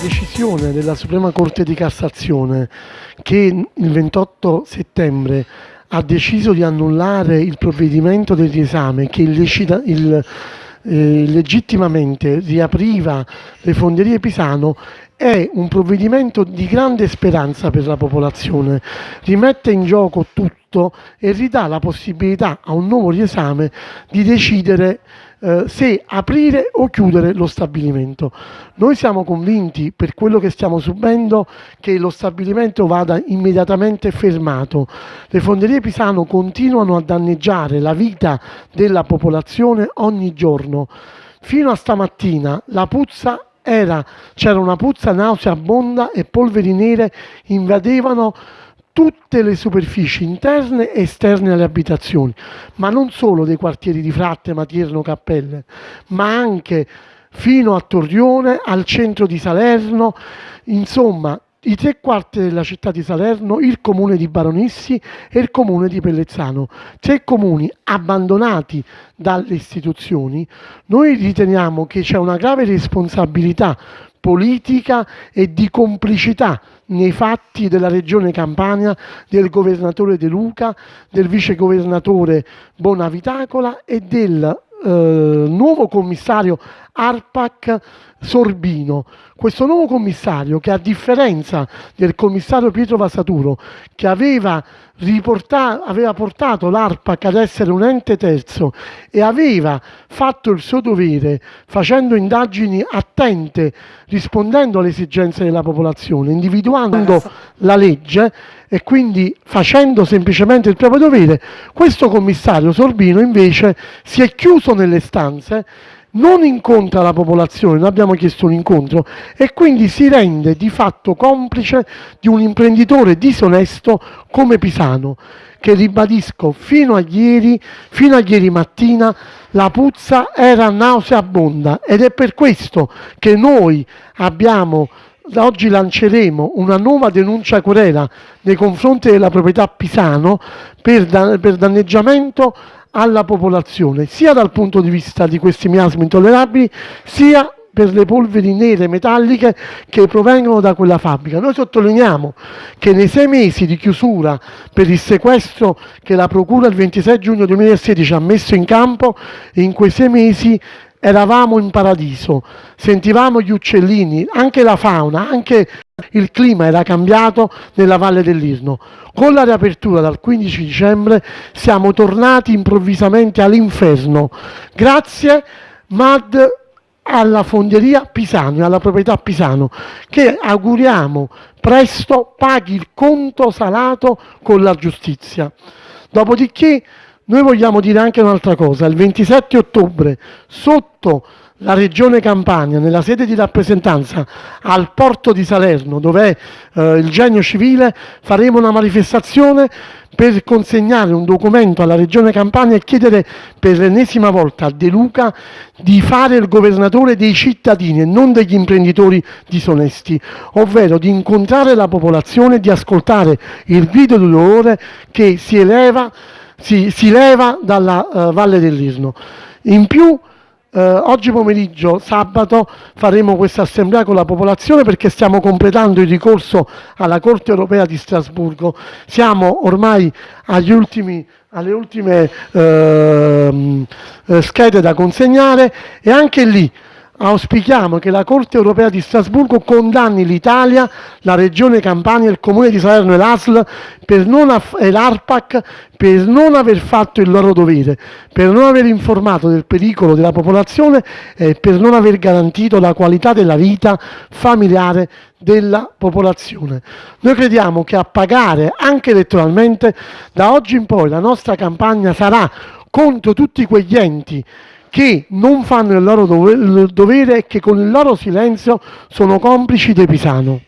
decisione della Suprema Corte di Cassazione che il 28 settembre ha deciso di annullare il provvedimento del riesame che illecita, il, eh, legittimamente riapriva le fonderie Pisano è un provvedimento di grande speranza per la popolazione, rimette in gioco tutto e ridà la possibilità a un nuovo riesame di decidere eh, se aprire o chiudere lo stabilimento. Noi siamo convinti, per quello che stiamo subendo, che lo stabilimento vada immediatamente fermato. Le fonderie Pisano continuano a danneggiare la vita della popolazione ogni giorno. Fino a stamattina la puzza era, c'era una puzza nauseabonda e polveri nere invadevano tutte le superfici interne e esterne alle abitazioni, ma non solo dei quartieri di Fratte, Matierno, Cappelle, ma anche fino a Torrione, al centro di Salerno, insomma i tre quarti della città di Salerno, il comune di Baronissi e il comune di Pellezzano, tre comuni abbandonati dalle istituzioni, noi riteniamo che c'è una grave responsabilità politica e di complicità nei fatti della regione Campania, del governatore De Luca, del vicegovernatore Bonavitacola e del eh, nuovo commissario ARPAC Sorbino. Questo nuovo commissario che a differenza del commissario Pietro Vasaturo che aveva, aveva portato l'ARPAC ad essere un ente terzo e aveva fatto il suo dovere facendo indagini attente, rispondendo alle esigenze della popolazione, individuando la legge e quindi facendo semplicemente il proprio dovere, questo commissario Sorbino invece si è chiuso nelle stanze non incontra la popolazione, noi abbiamo chiesto un incontro e quindi si rende di fatto complice di un imprenditore disonesto come Pisano, che ribadisco fino a ieri, fino a ieri mattina la puzza era nauseabonda. Ed è per questo che noi abbiamo oggi lanceremo una nuova denuncia querela nei confronti della proprietà Pisano per, dan per danneggiamento alla popolazione, sia dal punto di vista di questi miasmi intollerabili, sia per le polveri nere metalliche che provengono da quella fabbrica. Noi sottolineiamo che nei sei mesi di chiusura per il sequestro che la Procura il 26 giugno 2016 ha messo in campo, in quei sei mesi eravamo in paradiso, sentivamo gli uccellini, anche la fauna, anche il clima era cambiato nella Valle dell'Irno. Con la riapertura dal 15 dicembre siamo tornati improvvisamente all'inferno, grazie MAD alla fonderia Pisano e alla proprietà Pisano, che auguriamo presto paghi il conto salato con la giustizia. Dopodiché noi vogliamo dire anche un'altra cosa, il 27 ottobre sotto la Regione Campania, nella sede di rappresentanza al porto di Salerno, dove è eh, il genio civile, faremo una manifestazione per consegnare un documento alla Regione Campania e chiedere per l'ennesima volta a De Luca di fare il governatore dei cittadini e non degli imprenditori disonesti, ovvero di incontrare la popolazione e di ascoltare il grido di dolore che si eleva si, si leva dalla uh, Valle dell'Irno. In più eh, oggi pomeriggio, sabato, faremo questa assemblea con la popolazione perché stiamo completando il ricorso alla Corte europea di Strasburgo. Siamo ormai ultimi, alle ultime eh, schede da consegnare e anche lì auspichiamo che la Corte europea di Strasburgo condanni l'Italia, la Regione Campania, il Comune di Salerno e l'ASL e l'ARPAC per non aver fatto il loro dovere, per non aver informato del pericolo della popolazione e per non aver garantito la qualità della vita familiare della popolazione. Noi crediamo che a pagare anche elettoralmente da oggi in poi la nostra campagna sarà contro tutti quegli enti che non fanno il loro dovere e che con il loro silenzio sono complici dei Pisano.